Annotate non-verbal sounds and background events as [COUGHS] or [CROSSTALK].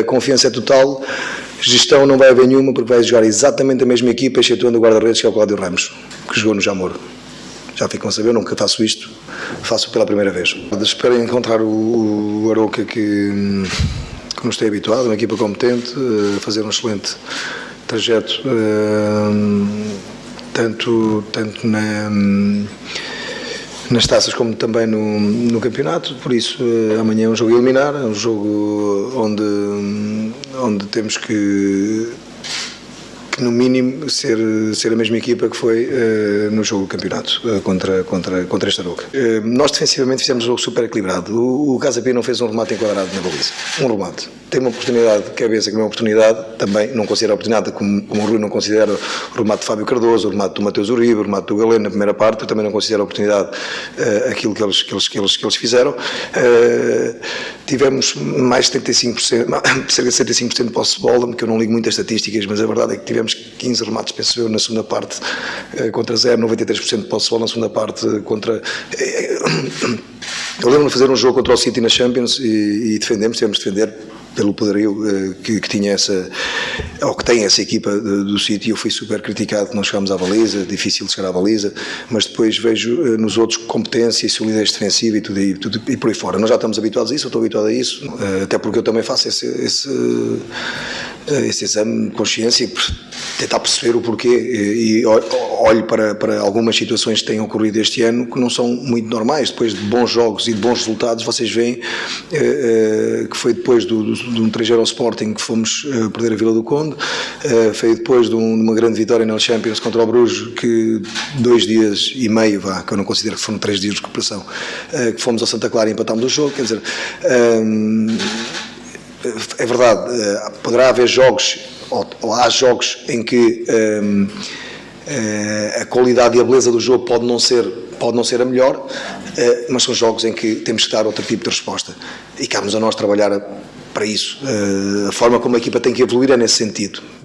a confiança é total, gestão não vai haver nenhuma porque vai jogar exatamente a mesma equipa, excetuando o guarda-redes que é o Cláudio Ramos, que jogou no Jamor. Já ficam a saber, nunca faço isto, faço pela primeira vez. Espero encontrar o, o Aroca que, que nos tem habituado, uma equipa competente, a fazer um excelente trajeto, eh, tanto, tanto na nas taças como também no, no campeonato, por isso eh, amanhã é um jogo a eliminar, é um jogo onde, onde temos que no mínimo, ser, ser a mesma equipa que foi uh, no jogo do campeonato uh, contra, contra, contra Aroca. Uh, nós defensivamente fizemos um jogo super equilibrado. O, o Casa Pia não fez um remate enquadrado na baliza. Um remate. Tem uma oportunidade de cabeça que é uma oportunidade, também não considera a oportunidade, como, como o Rui não considera o remate de Fábio Cardoso, o remate do Mateus Uribe, o remate do Galeno na primeira parte, eu também não considero a oportunidade aquilo que eles, que, eles, que, eles, que eles fizeram. Tivemos mais de 75%, [COUGHS] cerca de 75% de posse de bola, que eu não ligo muitas estatísticas, mas a verdade é que tivemos tivemos 15 remates, penso eu, na segunda parte eh, contra 0, 93% de posse de na segunda parte contra... Eh, eh, [COUGHS] eu lembro-me de fazer um jogo contra o City na Champions e, e defendemos, tivemos de defender pelo poderio que, que, tinha essa, ou que tem essa equipa do City, eu fui super criticado, não chegámos à baliza, difícil chegar à baliza, mas depois vejo nos outros competência e solidez defensiva e tudo, e, tudo, e por aí fora. Nós já estamos habituados a isso, eu estou habituado a isso, até porque eu também faço esse, esse, esse exame de consciência e tentar perceber o porquê e, e olho para, para algumas situações que têm ocorrido este ano que não são muito normais. Depois de bons jogos e de bons resultados, vocês veem eh, eh, que foi depois do, do, de um 3 ao Sporting que fomos eh, perder a Vila do Conde, eh, foi depois de, um, de, uma grande vitória na Champions contra o Bruges, que dois dias e meio, vá, que eu não considero que foram três dias de recuperação, eh, que fomos ao Santa Clara e empatámos o jogo, quer dizer... Ehm, é verdade, eh, poderá haver jogos, ou, ou há jogos em que um, eh, a qualidade e a beleza do jogo pode não ser, pode não ser a melhor, eh, mas são jogos em que temos que dar outro tipo de resposta. E cabe-nos a nós trabalhar para isso. A forma como a equipa tem que evoluir é nesse sentido.